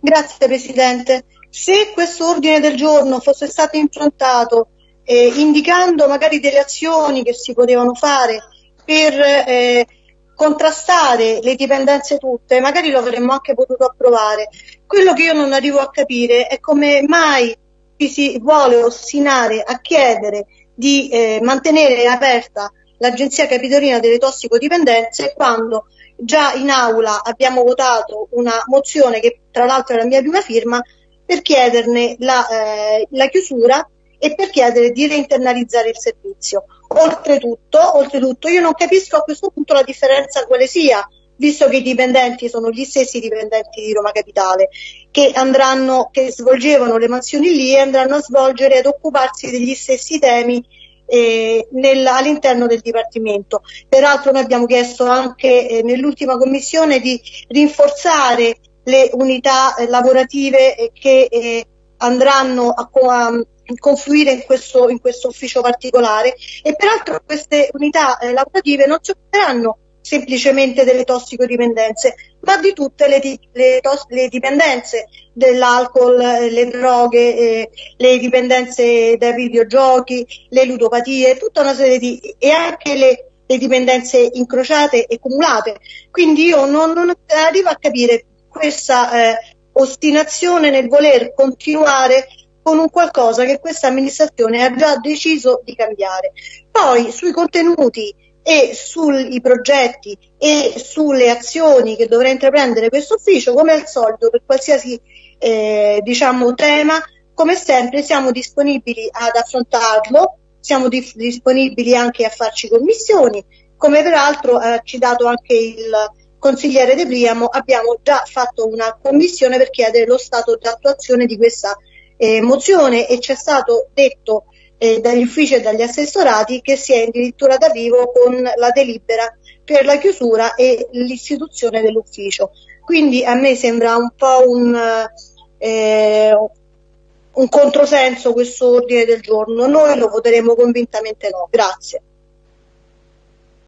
Grazie Presidente. Se questo ordine del giorno fosse stato improntato eh, indicando magari delle azioni che si potevano fare per eh, contrastare le dipendenze tutte, magari lo avremmo anche potuto approvare. Quello che io non arrivo a capire è come mai ci si vuole ostinare a chiedere di eh, mantenere aperta l'Agenzia Capitolina delle Tossicodipendenze quando già in aula abbiamo votato una mozione che tra l'altro è la mia prima firma per chiederne la, eh, la chiusura e per chiedere di reinternalizzare il servizio. Oltretutto, oltretutto, io non capisco a questo punto la differenza quale sia, visto che i dipendenti sono gli stessi dipendenti di Roma Capitale, che, andranno, che svolgevano le mansioni lì e andranno a svolgere ad occuparsi degli stessi temi eh, nel, all'interno del Dipartimento. Peraltro noi abbiamo chiesto anche eh, nell'ultima commissione di rinforzare le unità eh, lavorative eh, che eh, andranno a, a confluire in questo, in questo, ufficio particolare e peraltro queste unità eh, lavorative non si occuperanno semplicemente delle tossicodipendenze, ma di tutte le, le, le dipendenze dell'alcol, le droghe, eh, le dipendenze dai videogiochi, le ludopatie, tutta una serie di e anche le, le dipendenze incrociate e cumulate. Quindi io non, non arrivo a capire questa eh, ostinazione nel voler continuare con un qualcosa che questa amministrazione ha già deciso di cambiare. Poi sui contenuti e sui progetti e sulle azioni che dovrà intraprendere questo ufficio, come al solito per qualsiasi eh, diciamo, tema, come sempre siamo disponibili ad affrontarlo, siamo di- disponibili anche a farci commissioni, come peraltro eh, ha dato anche il consigliere De Priamo, abbiamo già fatto una commissione per chiedere lo stato di attuazione di questa eh, mozione e ci è stato detto eh, dagli uffici e dagli assessorati che si è addirittura d'arrivo con la delibera per la chiusura e l'istituzione dell'ufficio. Quindi a me sembra un po' un, eh, un controsenso questo ordine del giorno. Noi lo voteremo convintamente no. Grazie.